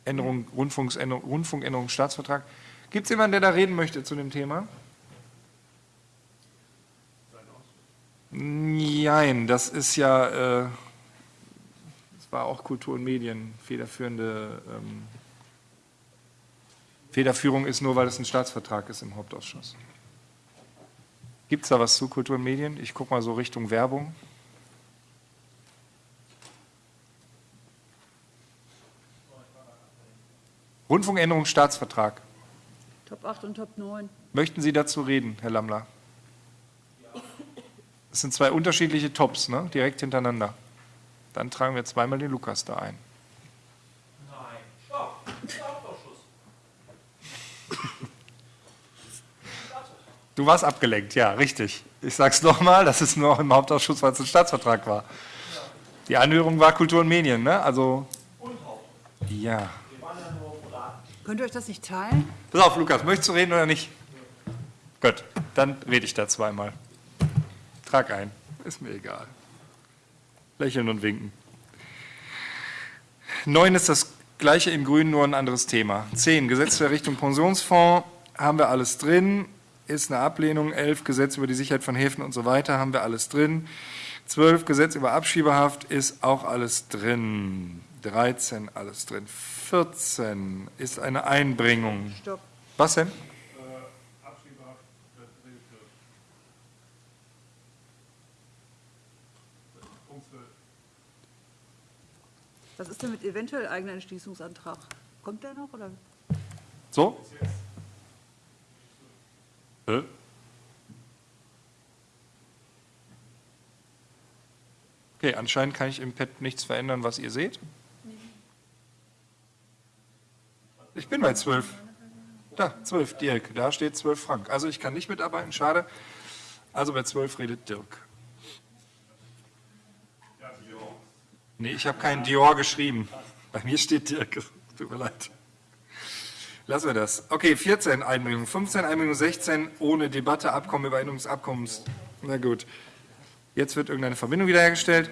Änderung, Rundfunksänderung, Rundfunkänderung, Staatsvertrag. Gibt es jemanden, der da reden möchte zu dem Thema? Nein, das ist ja, äh, das war auch Kultur und Medien, federführende, ähm, Federführung ist nur, weil es ein Staatsvertrag ist im Hauptausschuss. Gibt es da was zu Kultur und Medien? Ich gucke mal so Richtung Werbung. Rundfunkänderung Staatsvertrag. Top 8 und Top 9. Möchten Sie dazu reden, Herr Lammler? Das sind zwei unterschiedliche Tops, ne? direkt hintereinander. Dann tragen wir zweimal den Lukas da ein. Nein, stopp. Hauptausschuss. Du warst abgelenkt, ja, richtig. Ich sag's nochmal, das ist nur im Hauptausschuss, weil es ein Staatsvertrag war. Die Anhörung war Kultur und Medien, ne? Also. Ja. Könnt ihr euch das nicht teilen? Pass auf, Lukas, möchtest du reden oder nicht? Gut, dann rede ich da zweimal. Trag ein, ist mir egal. Lächeln und winken. Neun ist das gleiche in Grün, nur ein anderes Thema. Zehn, Gesetz zur Errichtung Pensionsfonds, haben wir alles drin. Ist eine Ablehnung. Elf, Gesetz über die Sicherheit von Häfen und so weiter, haben wir alles drin. Zwölf, Gesetz über Abschiebehaft, ist auch alles drin. 13, alles drin. 14 ist eine Einbringung. Stopp. Was denn? Was ist denn mit eventuell eigener Entschließungsantrag? Kommt der noch? Oder? So? Hä? Okay, anscheinend kann ich im Pad nichts verändern, was ihr seht. Ich bin bei 12. Da, 12, Dirk. Da steht 12 Frank. Also ich kann nicht mitarbeiten, schade. Also bei 12 redet Dirk. Nee, ich habe keinen Dior geschrieben. Bei mir steht Dirk. Tut mir leid. Lassen wir das. Okay, 14 Einbringungen, 15 Einbringungen, 16 ohne Debatte, Abkommen über Änderung des Abkommens. Na gut. Jetzt wird irgendeine Verbindung wiederhergestellt.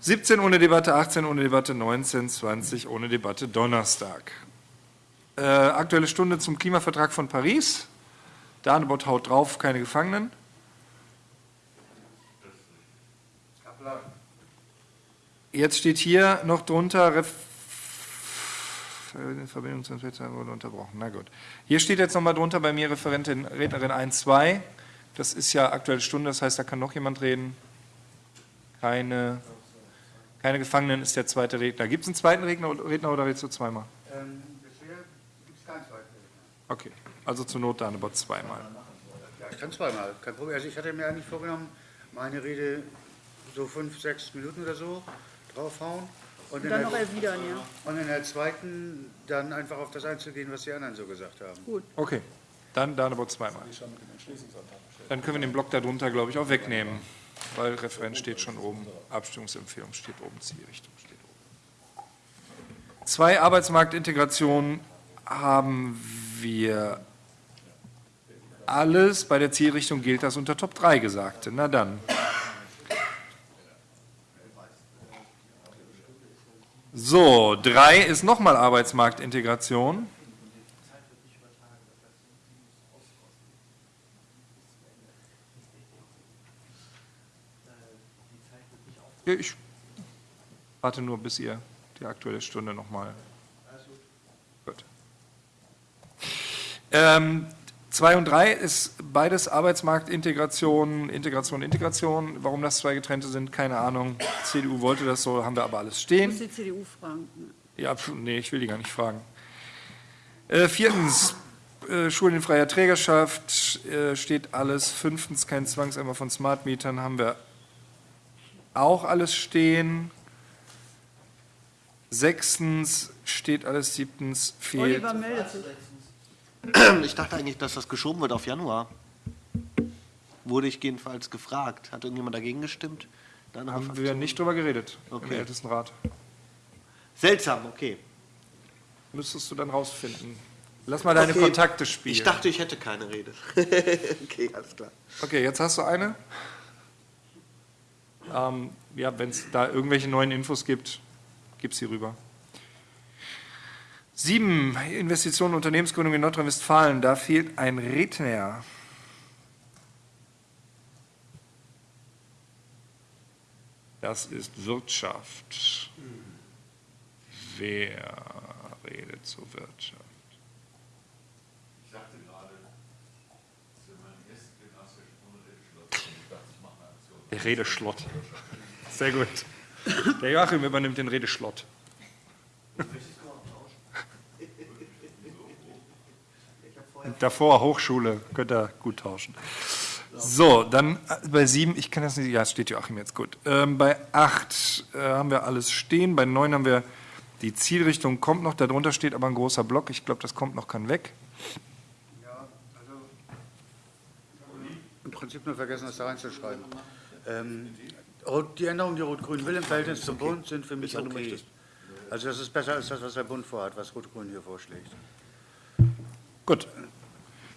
17 ohne Debatte, 18 ohne Debatte, 19, 20 ohne Debatte, Donnerstag. Äh, aktuelle Stunde zum Klimavertrag von Paris. Danebot haut drauf, keine Gefangenen. Jetzt steht hier noch drunter Verbindung zum Wetter wurde unterbrochen. Na gut. Hier steht jetzt nochmal drunter bei mir Referentin, Rednerin 1, 2. Das ist ja aktuelle Stunde, das heißt, da kann noch jemand reden. Keine, keine Gefangenen ist der zweite Redner. Gibt es einen zweiten Redner, Redner oder redest du zweimal? Ähm, bisher gibt es keinen zweiten. Okay, also zur Not Danebot zweimal. Ja, ich kann zweimal, kein Problem. Also ich hatte mir eigentlich vorgenommen, meine Rede so fünf, sechs Minuten oder so draufhauen. Und, in dann der- noch erwidern, ja. Und in der zweiten dann einfach auf das einzugehen, was die anderen so gesagt haben. Gut. Okay, dann Danebot zweimal. Dann können wir den Block darunter, glaube ich, auch wegnehmen, weil Referent steht schon oben, Abstimmungsempfehlung steht oben, Zielrichtung steht oben. Zwei Arbeitsmarktintegrationen haben wir alles. Bei der Zielrichtung gilt das unter Top 3 Gesagte. Na dann. So, drei ist nochmal Arbeitsmarktintegration. Ich warte nur, bis ihr die aktuelle Stunde nochmal. Gut. Ähm, zwei und drei ist beides Arbeitsmarktintegration, Integration, Integration. Warum das zwei getrennte sind, keine Ahnung. CDU wollte das so, haben wir aber alles Ich stehen. muss die CDU fragen. Ja, nee, ich will die gar nicht fragen. Äh, viertens, äh, Schulen in freier Trägerschaft äh, steht alles. Fünftens, kein Zwangseimer von Smartmietern haben wir auch alles stehen. Sechstens steht alles. Siebtens fehlt. Oliver meldet sich. Ich dachte eigentlich, dass das geschoben wird auf Januar. Wurde ich jedenfalls gefragt. Hat irgendjemand dagegen gestimmt? Dann Haben wir nicht drüber geredet im Okay. Ältestenrat. Seltsam, okay. Müsstest du dann rausfinden. Lass mal deine Okay. Kontakte spielen. Ich dachte, ich hätte keine Rede. okay, alles klar. Okay, jetzt hast du eine. Ähm, ja, wenn es da irgendwelche neuen Infos gibt, gib sie rüber. Sieben, Investitionen und Unternehmensgründung in Nordrhein-Westfalen. Da fehlt ein Redner. Das ist Wirtschaft. Wer redet zur Wirtschaft? Ich dachte gerade, zu meinem ersten Gymnasium ohne Redeschlott. Ich dachte, ich mache eine Aktion. Der Redeschlott. Sehr gut. Der Joachim übernimmt den Redeschlott. Davor Hochschule, könnt ihr gut tauschen. So, dann äh, bei sieben, ich kann das nicht, ja, steht Joachim jetzt gut. Ähm, bei acht äh, haben wir alles stehen, bei neun haben wir die Zielrichtung kommt noch, darunter steht aber ein großer Block, ich glaube, das kommt noch, kann weg. Im Prinzip nur vergessen, das da reinzuschreiben. Ähm, die Änderungen, die Rot-Grün will im Verhältnis zum Bund, sind für mich okay. Also das ist besser als das, was der Bund vorhat, was Rot-Grün hier vorschlägt. Gut.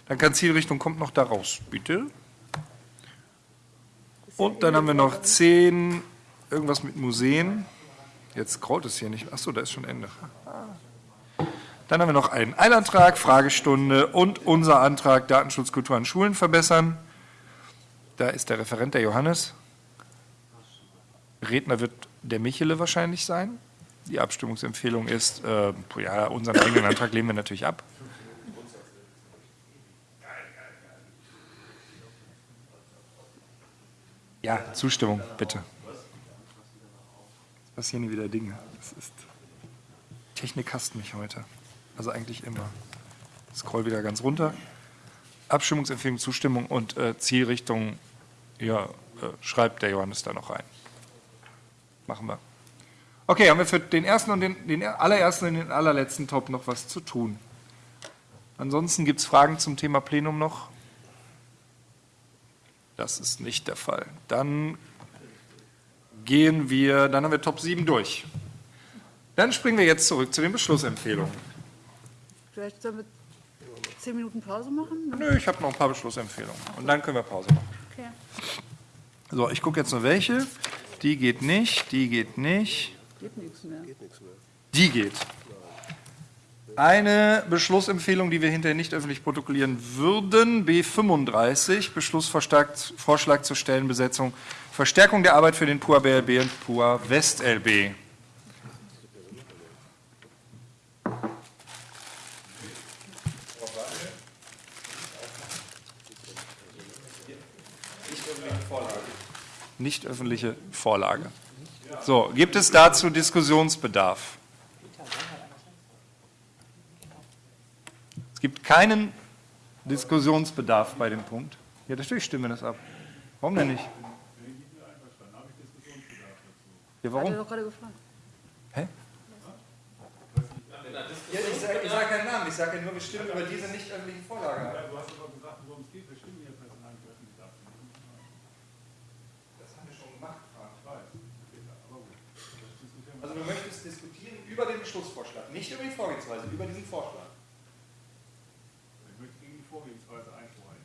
Dann kann Zielrichtung kommt noch da raus, bitte. Und dann haben wir noch 10, irgendwas mit Museen. Jetzt scrollt es hier nicht. Achso, da ist schon Ende. Dann haben wir noch einen Eilantrag, Fragestunde und unser Antrag Datenschutzkultur an Schulen verbessern. Da ist der Referent, der Johannes. Redner wird der Michele wahrscheinlich sein. Die Abstimmungsempfehlung ist, äh, ja, unseren eigenen Antrag lehnen wir natürlich ab. Ja, Zustimmung, bitte. Es passieren hier wieder Dinge. Das ist Technik hasst mich heute. Also eigentlich immer. Scroll wieder ganz runter. Abstimmungsempfehlung, Zustimmung und äh, Zielrichtung, ja, äh, schreibt der Johannes da noch rein. Machen wir. Okay, haben wir für den ersten und den, den allerersten und den allerletzten Top noch was zu tun. Ansonsten gibt es Fragen zum Thema Plenum noch? Das ist nicht der Fall. Dann gehen wir, dann haben wir Top 7 durch. Dann springen wir jetzt zurück zu den Beschlussempfehlungen. Vielleicht sollen wir zehn Minuten Pause machen? Nö, ich habe noch ein paar Beschlussempfehlungen. Und dann können wir Pause machen. Okay. So, ich gucke jetzt nur welche. Die geht nicht, die geht nicht, Geht nichts mehr. die geht. Eine Beschlussempfehlung, die wir hinterher nicht öffentlich protokollieren würden, B35, Beschlussvorschlag zur Stellenbesetzung, Verstärkung der Arbeit für den PUA BLB und PUA West LB. Nicht öffentliche Vorlage. So, gibt es dazu Diskussionsbedarf? Gibt keinen Diskussionsbedarf bei dem Punkt. Ja, natürlich stimmen wir das ab. Warum denn nicht? Ja, Hat warum? er doch gerade gefragt. Hä? Ja, ich sage sag keinen Namen, ich sage ja nur, wir stimmen über diese nicht öffentliche Vorlage ab. Du hast aber gesagt, worum es geht. Wir stimmen hier Personal für öffentlich abstimmen. Das haben wir schon gemacht, Frank. Ich weiß. Also du möchtest diskutieren über den Beschlussvorschlag, nicht über die Vorgehensweise, über diesen Vorschlag. Ich möchte gegen die Vorgehensweise einschreiten.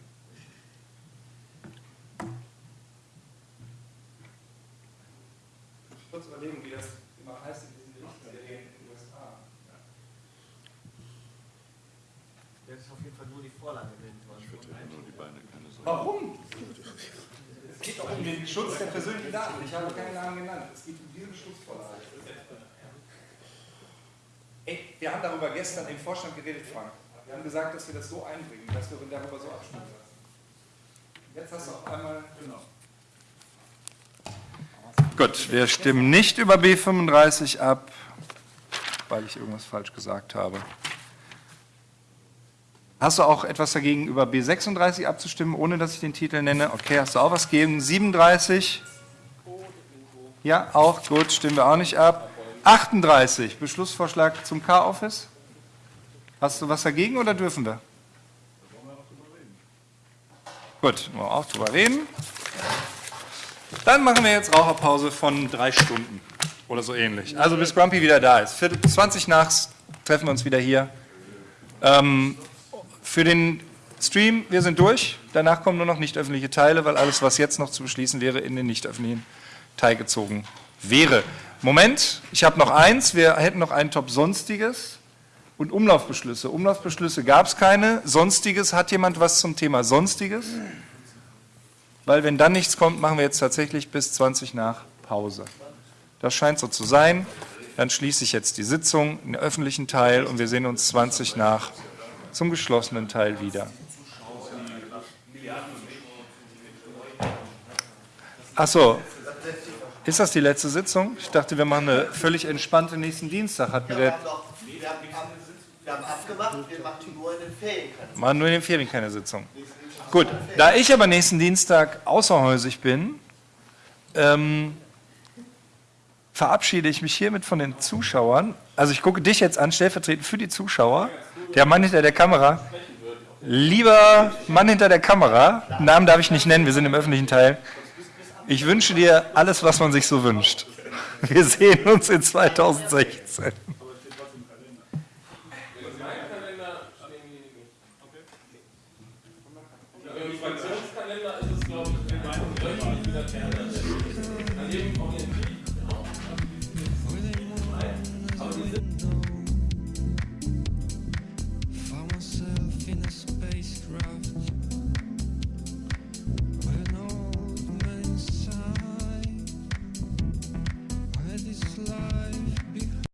Kurz überlegen, wie das immer heißt in diesen Gerichtsserien in den USA. Das ist auf jeden Fall nur die Vorlage nennen wollen. Warum? Es geht doch um den Schutz der persönlichen Daten. Ich habe keinen Namen genannt. Es geht um diese Beschlussvorlage. Ey, wir haben darüber gestern im Vorstand geredet, Frank. Wir haben gesagt, dass wir das so einbringen, dass wir darüber so abstimmen lassen. Jetzt hast du auf einmal. Genau. Gut, wir stimmen nicht über B35 ab, weil ich irgendwas falsch gesagt habe. Hast du auch etwas dagegen, über B36 abzustimmen, ohne dass ich den Titel nenne? Okay, hast du auch was gegen? 37? Ja, auch gut, stimmen wir auch nicht ab. 38, Beschlussvorschlag zum K-Office? Hast du was dagegen oder dürfen wir? Gut, wollen wir auch drüber reden. Dann machen wir jetzt Raucherpause von drei Stunden oder so ähnlich. Also bis Grumpy wieder da ist. Viertel 20 nach treffen wir uns wieder hier. Ähm, für den Stream, wir sind durch. Danach kommen nur noch nicht öffentliche Teile, weil alles, was jetzt noch zu beschließen wäre, in den nicht öffentlichen Teil gezogen wäre. Moment, ich habe noch eins. Wir hätten noch einen Top Sonstiges und Umlaufbeschlüsse. Umlaufbeschlüsse gab es keine. Sonstiges, hat jemand was zum Thema Sonstiges? Weil wenn dann nichts kommt, machen wir jetzt tatsächlich bis 20 nach Pause. Das scheint so zu sein. Dann schließe ich jetzt die Sitzung, den öffentlichen Teil und wir sehen uns 20 nach zum geschlossenen Teil wieder. Ach so, ist das die letzte Sitzung? Ich dachte, wir machen eine völlig entspannte nächsten Dienstag. Hatten Wir wir haben, doch, wir, haben, wir haben abgemacht, wir machen nur in den Ferien keine machen nur in den Ferien keine Sitzung. Gut, da ich aber nächsten Dienstag außerhäusig bin, ähm, verabschiede ich mich hiermit von den Zuschauern. Also ich gucke dich jetzt an, stellvertretend für die Zuschauer. Der Mann hinter der Kamera. Lieber Mann hinter der Kamera, Namen darf ich nicht nennen, wir sind im öffentlichen Teil. Ich wünsche dir alles, was man sich so wünscht. Wir sehen uns in 2016.